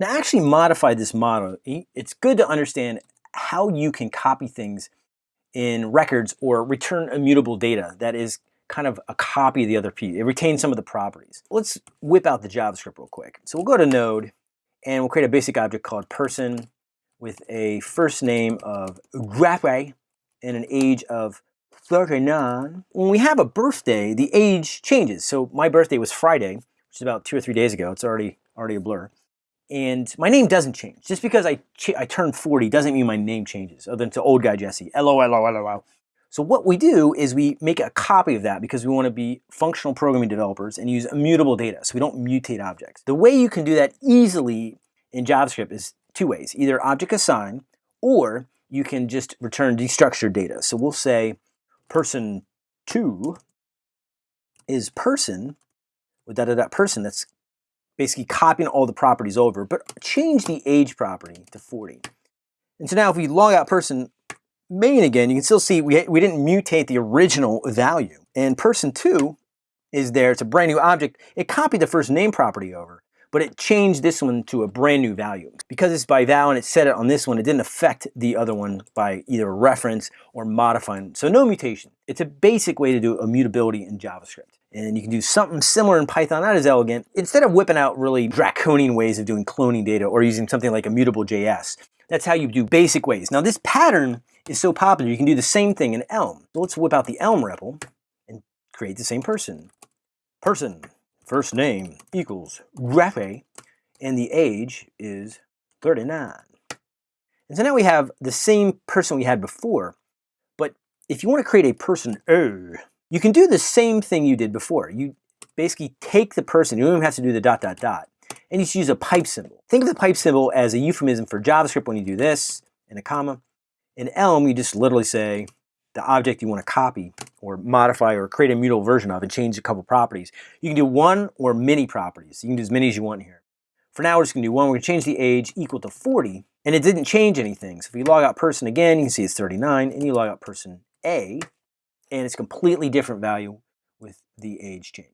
Now actually modify this model, it's good to understand how you can copy things in records or return immutable data that is kind of a copy of the other piece. It retains some of the properties. Let's whip out the JavaScript real quick. So we'll go to node and we'll create a basic object called person with a first name of Grape and an age of 39. When we have a birthday, the age changes. So my birthday was Friday, which is about two or three days ago. It's already already a blur. And my name doesn't change. Just because I, I turned 40 doesn't mean my name changes, other than to old guy Jesse. L-O-L-O-L-O. So what we do is we make a copy of that because we want to be functional programming developers and use immutable data so we don't mutate objects. The way you can do that easily in JavaScript is two ways, either object assign or you can just return destructured data. So we'll say person two is person with da da da person that's basically copying all the properties over, but change the age property to 40. And so now if we log out person main again, you can still see we, we didn't mutate the original value. And person two is there, it's a brand new object. It copied the first name property over, but it changed this one to a brand new value. Because it's by val and it set it on this one, it didn't affect the other one by either reference or modifying. So no mutation. It's a basic way to do immutability in JavaScript. And you can do something similar in Python, not as elegant. Instead of whipping out really draconian ways of doing cloning data or using something like immutable JS, that's how you do basic ways. Now this pattern is so popular, you can do the same thing in Elm. So let's whip out the Elm REPL and create the same person. Person, first name equals Grape, and the age is 39. And so now we have the same person we had before, but if you want to create a person O, you can do the same thing you did before. You basically take the person, you don't even have to do the dot dot dot, and you just use a pipe symbol. Think of the pipe symbol as a euphemism for JavaScript when you do this, and a comma. In Elm, you just literally say the object you want to copy or modify or create a mutable version of and change a couple properties. You can do one or many properties. You can do as many as you want here. For now, we're just going to do one. We're going to change the age equal to 40, and it didn't change anything. So if you log out person again, you can see it's 39, and you log out person A, and it's completely different value with the age change.